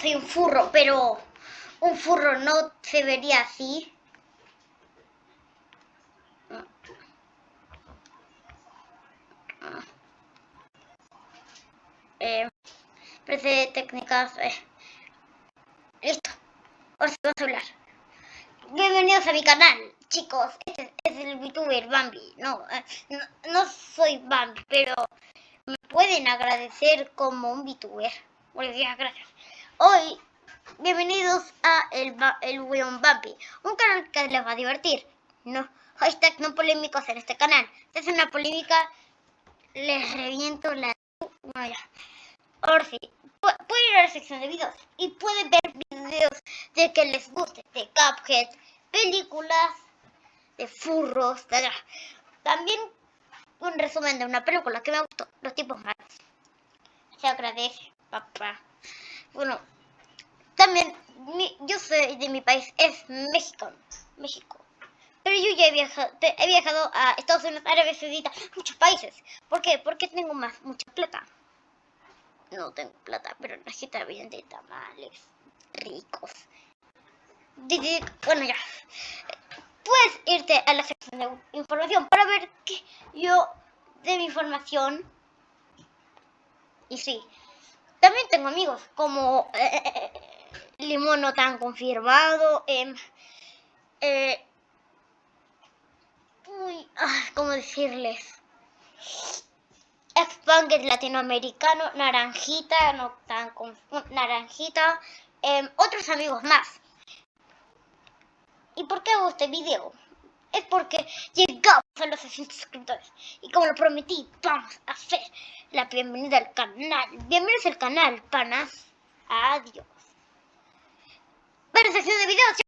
soy un furro, pero un furro no se vería así. Eh, parece técnicas. Eh. Listo. Ahora sí vamos a hablar. Bienvenidos a mi canal, chicos. Este es el VTuber Bambi. No, eh, no, no, soy Bambi, pero me pueden agradecer como un VTuber. Buenos gracias. Hoy, bienvenidos a El, el Weon Bambi, un canal que les va a divertir. No, hashtag no polémicos en este canal. Si es una polémica, les reviento la... Bueno, ya. Ahora sí, pueden ir a la sección de videos y pueden ver videos de que les guste, de Cuphead, películas, de furros. También un resumen de una película que me gustó, Los tipos malos. Se agradece, papá. Bueno, también yo soy de mi país, es México, México. Pero yo ya he viajado, he viajado a Estados Unidos, Arabia Saudita, muchos países. ¿Por qué? Porque tengo más, mucha plata. No tengo plata, pero necesito bien de tamales ricos. Bueno, ya. Puedes irte a la sección de información para ver que yo de mi información. Y sí, también tengo amigos como eh, Limón no tan confirmado. Em, eh, uy, ¿cómo decirles? Expanger latinoamericano, naranjita, no tan naranjita, em, otros amigos más. ¿Y por qué hago este video? Es porque llegamos a los 600 suscriptores. Y como lo prometí, vamos a hacer la bienvenida al canal. Bienvenidos al canal, panas. Adiós. Ver sección de videos.